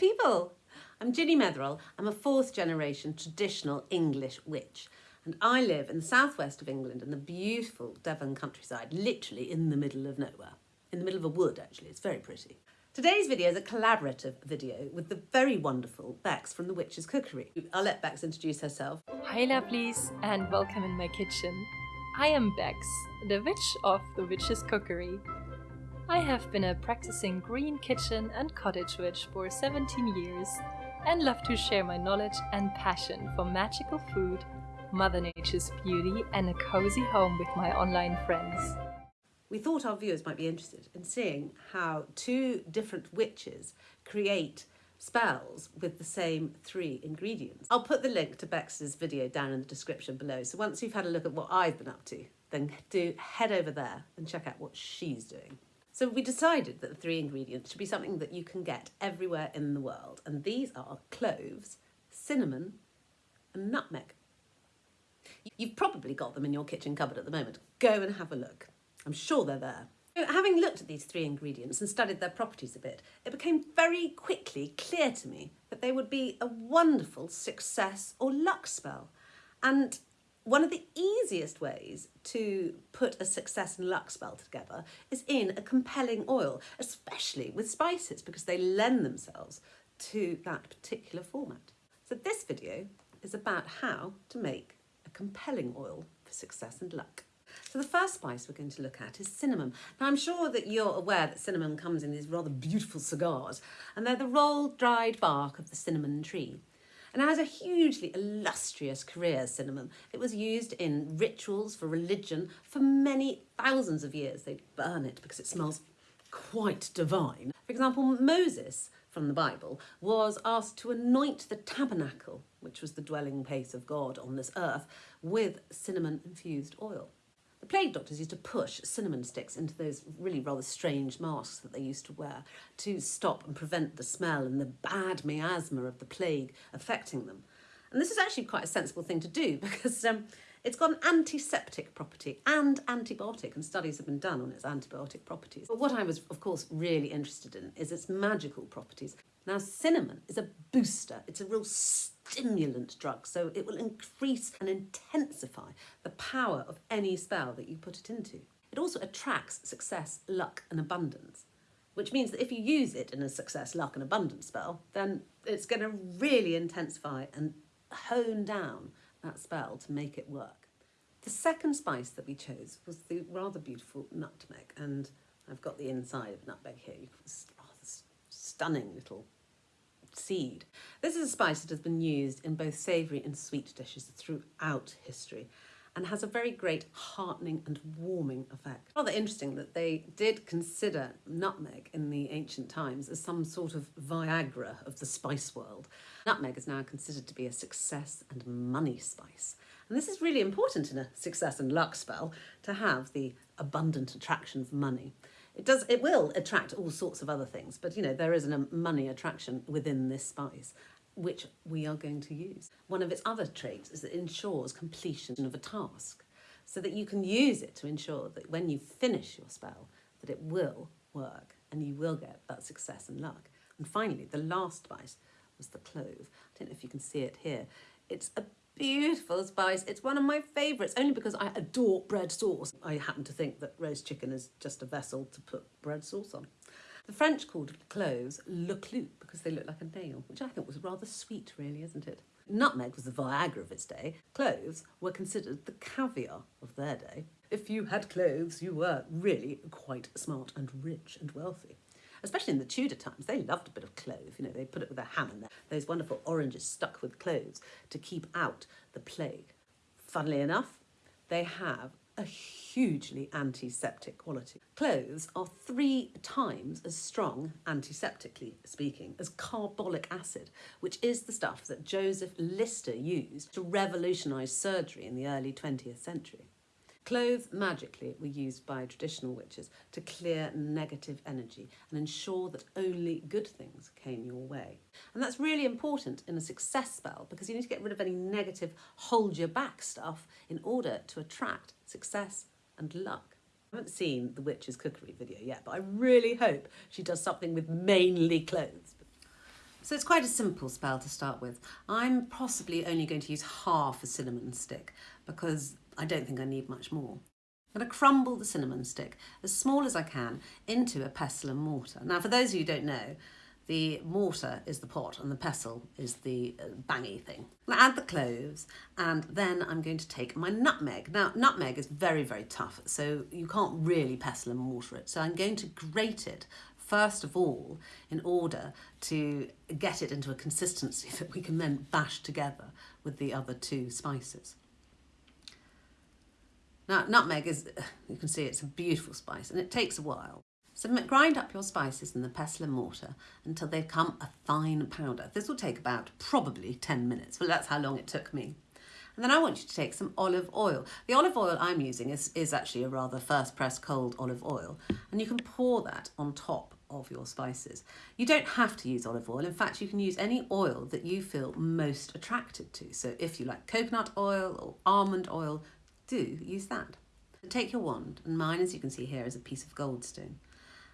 people. I'm Ginny Metherell. I'm a fourth generation traditional English witch and I live in the southwest of England in the beautiful Devon countryside, literally in the middle of nowhere. In the middle of a wood actually, it's very pretty. Today's video is a collaborative video with the very wonderful Bex from The Witch's Cookery. I'll let Bex introduce herself. Hi lovelies and welcome in my kitchen. I am Bex, the witch of The Witch's Cookery. I have been a practicing green kitchen and cottage witch for 17 years and love to share my knowledge and passion for magical food, Mother Nature's beauty and a cozy home with my online friends. We thought our viewers might be interested in seeing how two different witches create spells with the same three ingredients. I'll put the link to Bex's video down in the description below. So once you've had a look at what I've been up to, then do head over there and check out what she's doing. So we decided that the three ingredients should be something that you can get everywhere in the world. And these are cloves, cinnamon and nutmeg. You've probably got them in your kitchen cupboard at the moment. Go and have a look. I'm sure they're there. Having looked at these three ingredients and studied their properties a bit, it became very quickly clear to me that they would be a wonderful success or luck spell. And one of the easiest ways to put a success and luck spell together is in a compelling oil, especially with spices because they lend themselves to that particular format. So this video is about how to make a compelling oil for success and luck. So the first spice we're going to look at is cinnamon. Now I'm sure that you're aware that cinnamon comes in these rather beautiful cigars and they're the rolled dried bark of the cinnamon tree and has a hugely illustrious career, cinnamon. It was used in rituals for religion for many thousands of years. They'd burn it because it smells quite divine. For example, Moses from the Bible was asked to anoint the tabernacle, which was the dwelling place of God on this earth, with cinnamon infused oil. Plague doctors used to push cinnamon sticks into those really rather strange masks that they used to wear to stop and prevent the smell and the bad miasma of the plague affecting them. And this is actually quite a sensible thing to do because um, it's got an antiseptic property and antibiotic, and studies have been done on its antibiotic properties. But what I was, of course, really interested in is its magical properties. Now, cinnamon is a booster. It's a real stimulant drug, so it will increase and intensify the power of any spell that you put it into. It also attracts success, luck and abundance, which means that if you use it in a success, luck and abundance spell, then it's going to really intensify and hone down that spell to make it work. The second spice that we chose was the rather beautiful nutmeg, and I've got the inside of nutmeg here. It's rather stunning little seed. This is a spice that has been used in both savoury and sweet dishes throughout history and has a very great heartening and warming effect. Rather interesting that they did consider nutmeg in the ancient times as some sort of Viagra of the spice world. Nutmeg is now considered to be a success and money spice. And this is really important in a success and luck spell to have the abundant attraction of money. It does. It will attract all sorts of other things, but you know there is a um, money attraction within this spice, which we are going to use. One of its other traits is it ensures completion of a task, so that you can use it to ensure that when you finish your spell, that it will work and you will get that success and luck. And finally, the last spice was the clove. I don't know if you can see it here. It's a beautiful spice. It's one of my favourites, only because I adore bread sauce. I happen to think that roast chicken is just a vessel to put bread sauce on. The French called cloves le clou because they look like a nail, which I think was rather sweet, really, isn't it? Nutmeg was the Viagra of its day. Cloves were considered the caviar of their day. If you had cloves, you were really quite smart and rich and wealthy especially in the Tudor times, they loved a bit of clove. You know, they put it with a ham in there. Those wonderful oranges stuck with cloves to keep out the plague. Funnily enough, they have a hugely antiseptic quality. Cloves are three times as strong, antiseptically speaking, as carbolic acid, which is the stuff that Joseph Lister used to revolutionise surgery in the early 20th century. Cloves magically were used by traditional witches to clear negative energy and ensure that only good things came your way. And that's really important in a success spell because you need to get rid of any negative hold your back stuff in order to attract success and luck. I haven't seen the witch's cookery video yet, but I really hope she does something with mainly cloves. So it's quite a simple spell to start with. I'm possibly only going to use half a cinnamon stick because I don't think I need much more. I'm going to crumble the cinnamon stick as small as I can into a pestle and mortar. Now, for those of you who don't know, the mortar is the pot and the pestle is the uh, bangy thing. i add the cloves and then I'm going to take my nutmeg. Now, nutmeg is very, very tough, so you can't really pestle and mortar it. So I'm going to grate it first of all in order to get it into a consistency that we can then bash together with the other two spices. Now, nutmeg is, you can see it's a beautiful spice and it takes a while. So grind up your spices in the pestle and mortar until they become a fine powder. This will take about probably 10 minutes, but that's how long it took me. And then I want you to take some olive oil. The olive oil I'm using is, is actually a rather first press cold olive oil. And you can pour that on top of your spices. You don't have to use olive oil. In fact, you can use any oil that you feel most attracted to. So if you like coconut oil or almond oil, do use that. Take your wand, and mine, as you can see here, is a piece of goldstone,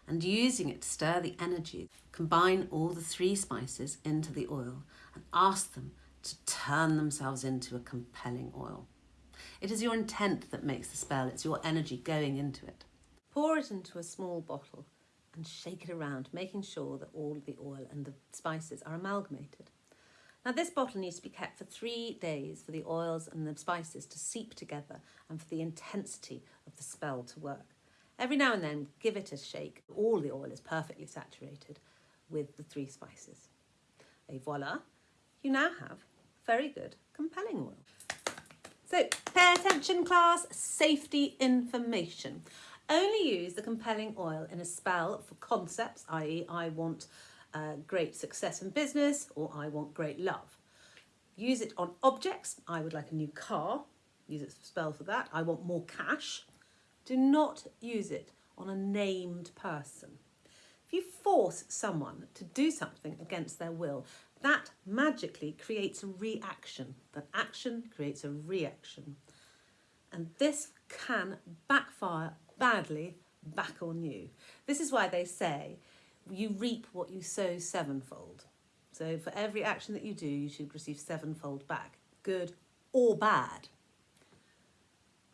and using it to stir the energy, combine all the three spices into the oil and ask them to turn themselves into a compelling oil. It is your intent that makes the spell, it's your energy going into it. Pour it into a small bottle and shake it around, making sure that all the oil and the spices are amalgamated. Now this bottle needs to be kept for three days for the oils and the spices to seep together and for the intensity of the spell to work. Every now and then give it a shake. All the oil is perfectly saturated with the three spices. Et voila, you now have very good compelling oil. So pay attention class, safety information. Only use the compelling oil in a spell for concepts, i.e. I want uh, great success in business or I want great love. Use it on objects. I would like a new car. Use it spell for that. I want more cash. Do not use it on a named person. If you force someone to do something against their will, that magically creates a reaction. That action creates a reaction. And this can backfire badly back on you. This is why they say you reap what you sow sevenfold. So for every action that you do, you should receive sevenfold back, good or bad.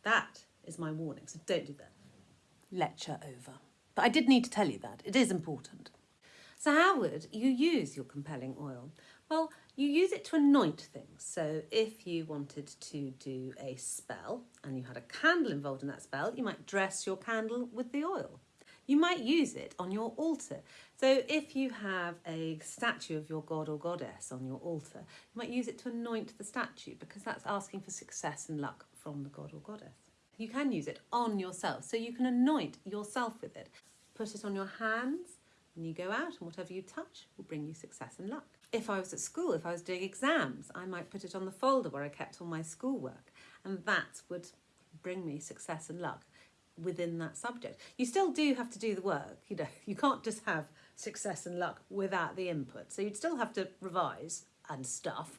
That is my warning, so don't do that. Lecture over. But I did need to tell you that. It is important. So how would you use your compelling oil? Well, you use it to anoint things. So if you wanted to do a spell and you had a candle involved in that spell, you might dress your candle with the oil you might use it on your altar. So if you have a statue of your god or goddess on your altar, you might use it to anoint the statue because that's asking for success and luck from the god or goddess. You can use it on yourself, so you can anoint yourself with it. Put it on your hands when you go out and whatever you touch will bring you success and luck. If I was at school, if I was doing exams, I might put it on the folder where I kept all my schoolwork and that would bring me success and luck within that subject. You still do have to do the work, you know, you can't just have success and luck without the input. So you'd still have to revise and stuff,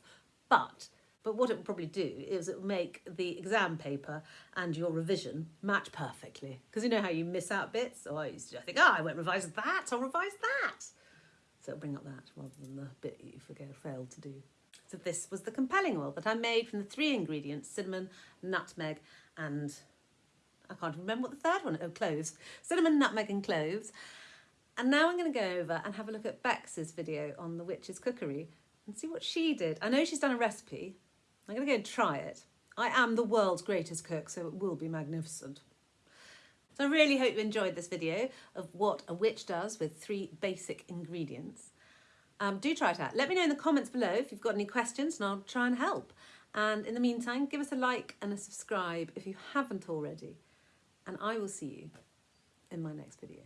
but but what it would probably do is it would make the exam paper and your revision match perfectly. Because you know how you miss out bits? Or I used to think, oh, I won't revise that, I'll revise that. So it'll bring up that rather than the bit you forget failed to do. So this was the compelling oil that I made from the three ingredients, cinnamon, nutmeg and I can't remember what the third one, oh, cloves. Cinnamon, nutmeg and cloves. And now I'm going to go over and have a look at Bex's video on the witch's cookery and see what she did. I know she's done a recipe. I'm going to go and try it. I am the world's greatest cook, so it will be magnificent. So I really hope you enjoyed this video of what a witch does with three basic ingredients. Um, do try it out. Let me know in the comments below if you've got any questions and I'll try and help. And in the meantime, give us a like and a subscribe if you haven't already and I will see you in my next video.